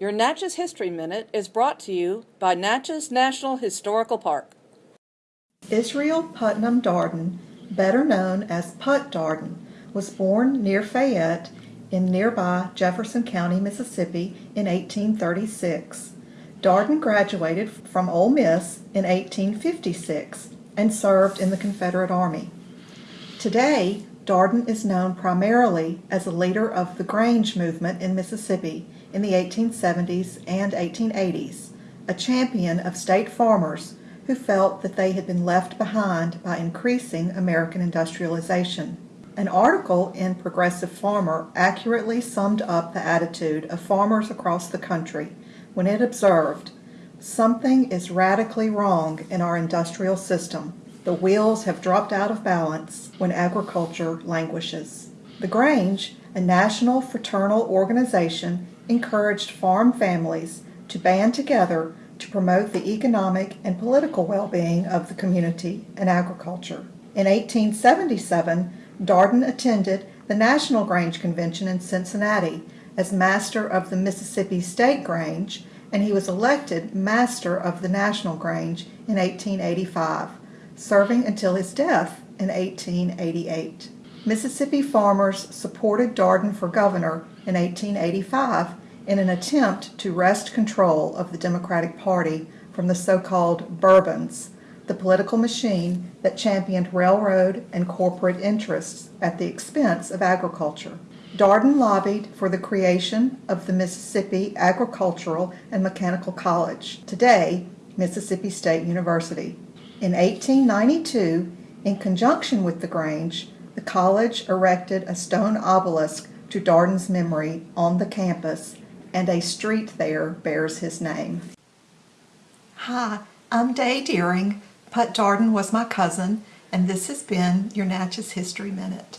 Your Natchez History Minute is brought to you by Natchez National Historical Park. Israel Putnam Darden, better known as Put Darden, was born near Fayette in nearby Jefferson County, Mississippi in 1836. Darden graduated from Ole Miss in 1856 and served in the Confederate Army. Today, Darden is known primarily as a leader of the Grange movement in Mississippi in the 1870s and 1880s, a champion of state farmers who felt that they had been left behind by increasing American industrialization. An article in Progressive Farmer accurately summed up the attitude of farmers across the country when it observed, Something is radically wrong in our industrial system. The wheels have dropped out of balance when agriculture languishes. The Grange, a national fraternal organization, encouraged farm families to band together to promote the economic and political well-being of the community and agriculture. In 1877, Darden attended the National Grange Convention in Cincinnati as master of the Mississippi State Grange, and he was elected master of the National Grange in 1885, serving until his death in 1888. Mississippi farmers supported Darden for governor in 1885 in an attempt to wrest control of the Democratic Party from the so-called Bourbons, the political machine that championed railroad and corporate interests at the expense of agriculture. Darden lobbied for the creation of the Mississippi Agricultural and Mechanical College, today Mississippi State University. In 1892, in conjunction with the Grange, the college erected a stone obelisk to Darden's memory on the campus, and a street there bears his name. Hi, I'm Day Deering. Put Darden was my cousin, and this has been your Natchez History Minute.